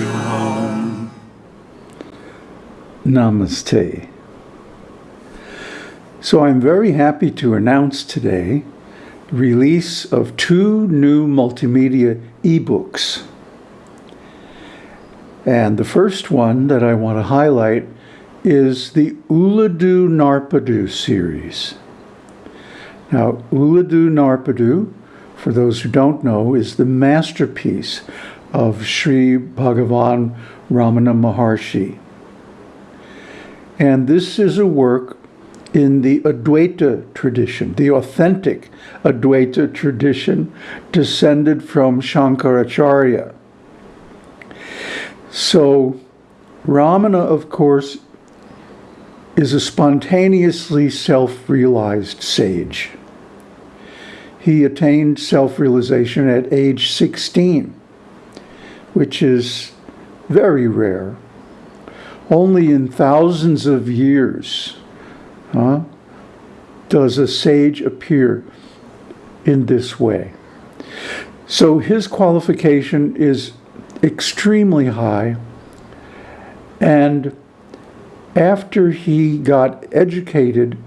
you home. Namaste. So I'm very happy to announce today release of two new multimedia ebooks. And the first one that I want to highlight is the Ulladu Narpadu series. Now, Ulladu Narpadu, for those who don't know, is the masterpiece of Sri Bhagavan Ramana Maharshi. And this is a work in the Advaita tradition, the authentic Advaita tradition descended from Shankaracharya. So, Ramana, of course, is a spontaneously self-realized sage. He attained self-realization at age 16, which is very rare. Only in thousands of years huh, does a sage appear in this way. So his qualification is extremely high and after he got educated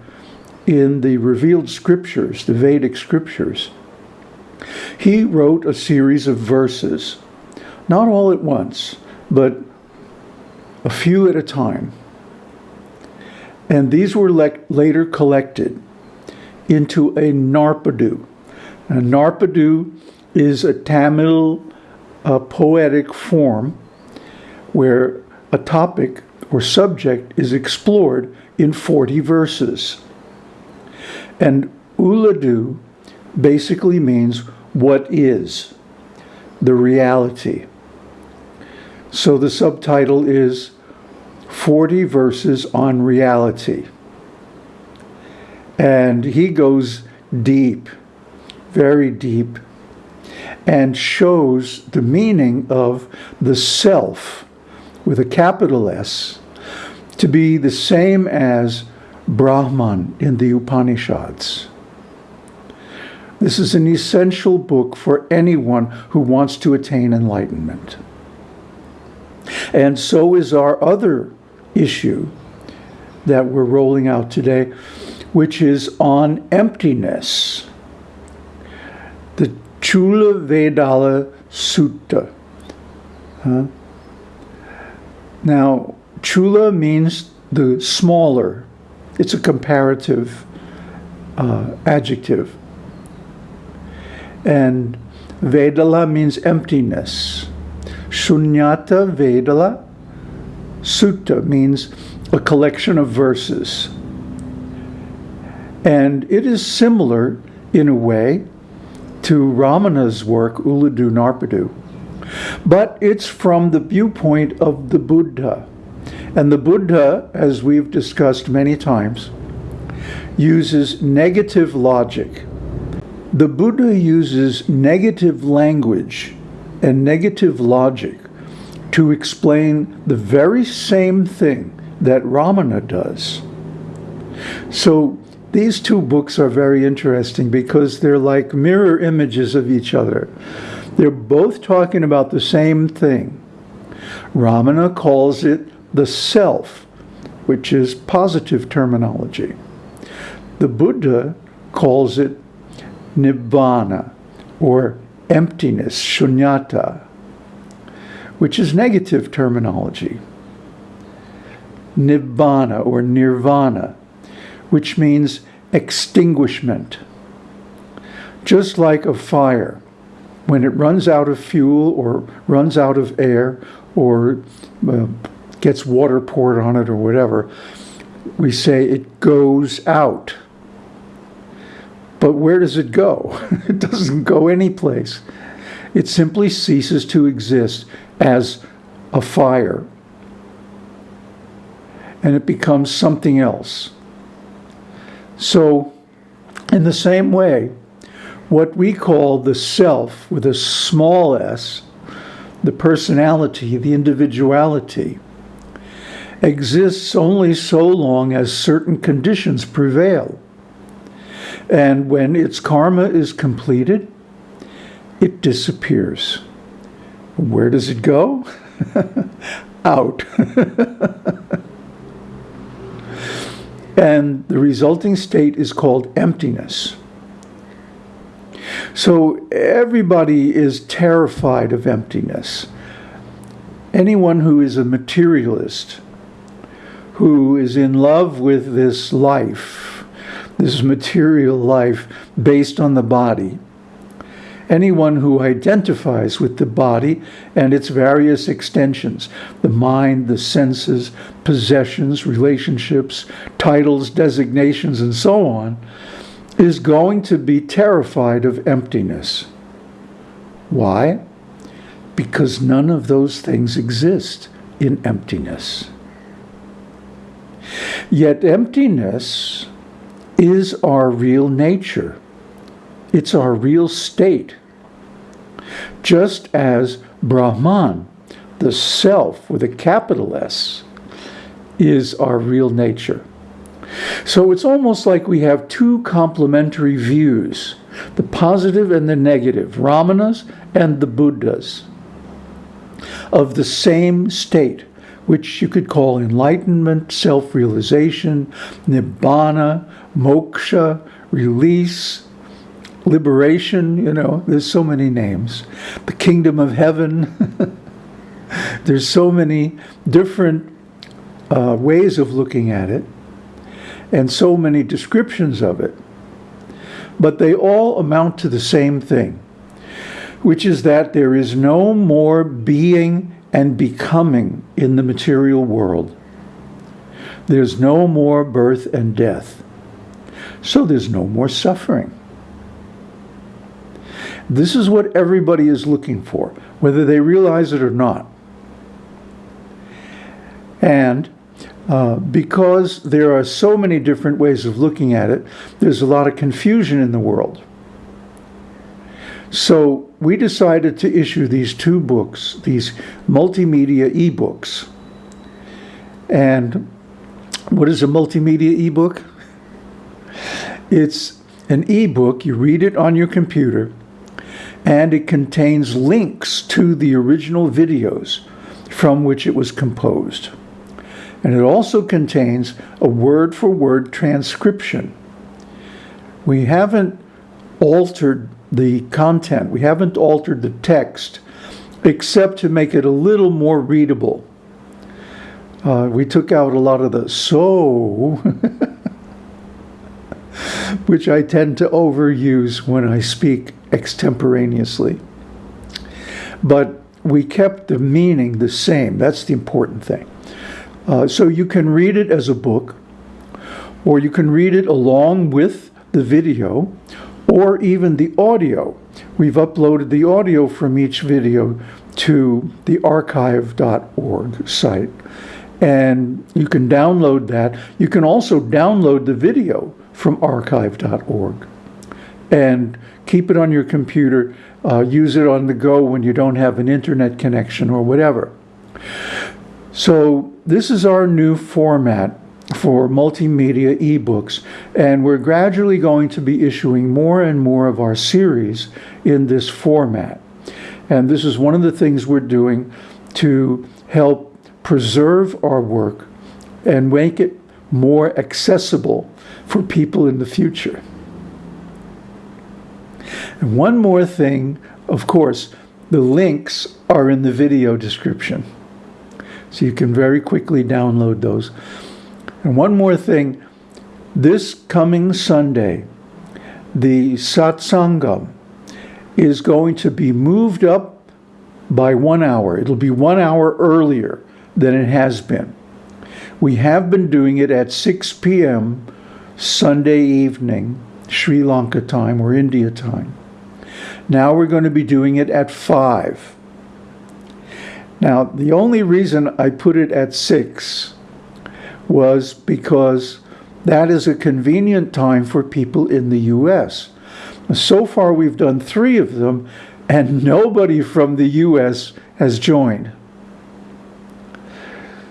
in the revealed scriptures, the Vedic scriptures, he wrote a series of verses, not all at once, but a few at a time. And these were later collected into a Narpadu. A Narpadu is a Tamil uh, poetic form where a topic or subject is explored in 40 verses. And Ulladu basically means what is, the reality. So the subtitle is 40 verses on reality. And he goes deep, very deep, and shows the meaning of the self with a capital S to be the same as Brahman in the Upanishads. This is an essential book for anyone who wants to attain enlightenment. And so is our other issue that we're rolling out today, which is on emptiness. The Chula Vedala Sutta. Huh? Now, chula means the smaller. It's a comparative uh, adjective. And Vedala means emptiness. Shunyata Vedala Sutta means a collection of verses. And it is similar, in a way, to Ramana's work, Ulladu Narpadu. But it's from the viewpoint of the Buddha. And the Buddha, as we've discussed many times, uses negative logic. The Buddha uses negative language and negative logic to explain the very same thing that Ramana does. So these two books are very interesting because they're like mirror images of each other. They're both talking about the same thing. Ramana calls it the self, which is positive terminology. The Buddha calls it nibbana, or emptiness, shunyata, which is negative terminology. Nibbana, or nirvana, which means extinguishment. Just like a fire, when it runs out of fuel or runs out of air or uh, gets water poured on it or whatever, we say it goes out. But where does it go? it doesn't go anyplace. It simply ceases to exist as a fire. And it becomes something else. So, in the same way, what we call the self with a small s, the personality, the individuality, exists only so long as certain conditions prevail. And when its karma is completed, it disappears. Where does it go? out. and the resulting state is called emptiness. So everybody is terrified of emptiness. Anyone who is a materialist, who is in love with this life, this material life based on the body, anyone who identifies with the body and its various extensions, the mind, the senses, possessions, relationships, titles, designations, and so on, is going to be terrified of emptiness. Why? Because none of those things exist in emptiness. Yet emptiness is our real nature. It's our real state. Just as Brahman, the self with a capital S, is our real nature. So it's almost like we have two complementary views, the positive and the negative, Ramanas and the Buddhas, of the same state, which you could call enlightenment, self-realization, nibbana, moksha, release, liberation, you know, there's so many names. The kingdom of heaven. there's so many different uh, ways of looking at it and so many descriptions of it. But they all amount to the same thing, which is that there is no more being and becoming in the material world. There's no more birth and death. So there's no more suffering. This is what everybody is looking for, whether they realize it or not. And uh, because there are so many different ways of looking at it, there's a lot of confusion in the world. So we decided to issue these two books, these multimedia ebooks. And what is a multimedia ebook? It's an ebook, you read it on your computer, and it contains links to the original videos from which it was composed. And it also contains a word-for-word -word transcription. We haven't altered the content. We haven't altered the text except to make it a little more readable. Uh, we took out a lot of the so, which I tend to overuse when I speak extemporaneously. But we kept the meaning the same. That's the important thing. Uh, so you can read it as a book, or you can read it along with the video, or even the audio. We've uploaded the audio from each video to the archive.org site. And you can download that. You can also download the video from archive.org and keep it on your computer, uh, use it on the go when you don't have an internet connection or whatever. So this is our new format for multimedia ebooks, and we're gradually going to be issuing more and more of our series in this format. And this is one of the things we're doing to help preserve our work and make it more accessible for people in the future. And one more thing, of course, the links are in the video description. So you can very quickly download those. And one more thing, this coming Sunday, the satsangam is going to be moved up by one hour. It'll be one hour earlier than it has been. We have been doing it at 6 p.m. Sunday evening, Sri Lanka time or India time. Now we're going to be doing it at 5. Now, the only reason I put it at 6 was because that is a convenient time for people in the U.S. So far, we've done three of them, and nobody from the U.S. has joined.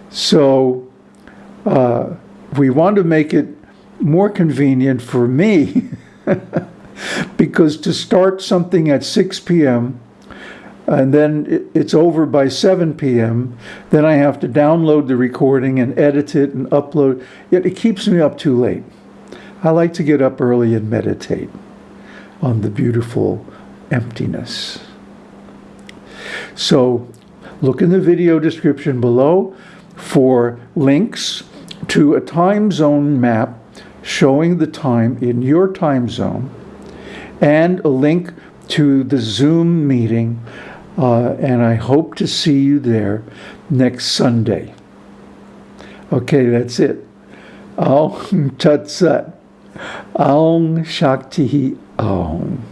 So uh, we want to make it more convenient for me because to start something at 6 p.m and then it's over by 7 p.m. Then I have to download the recording and edit it and upload. Yet it keeps me up too late. I like to get up early and meditate on the beautiful emptiness. So look in the video description below for links to a time zone map showing the time in your time zone and a link to the Zoom meeting. Uh, and I hope to see you there next Sunday. Okay, that's it. Aum Tat Sat. Aum Shakti Aum.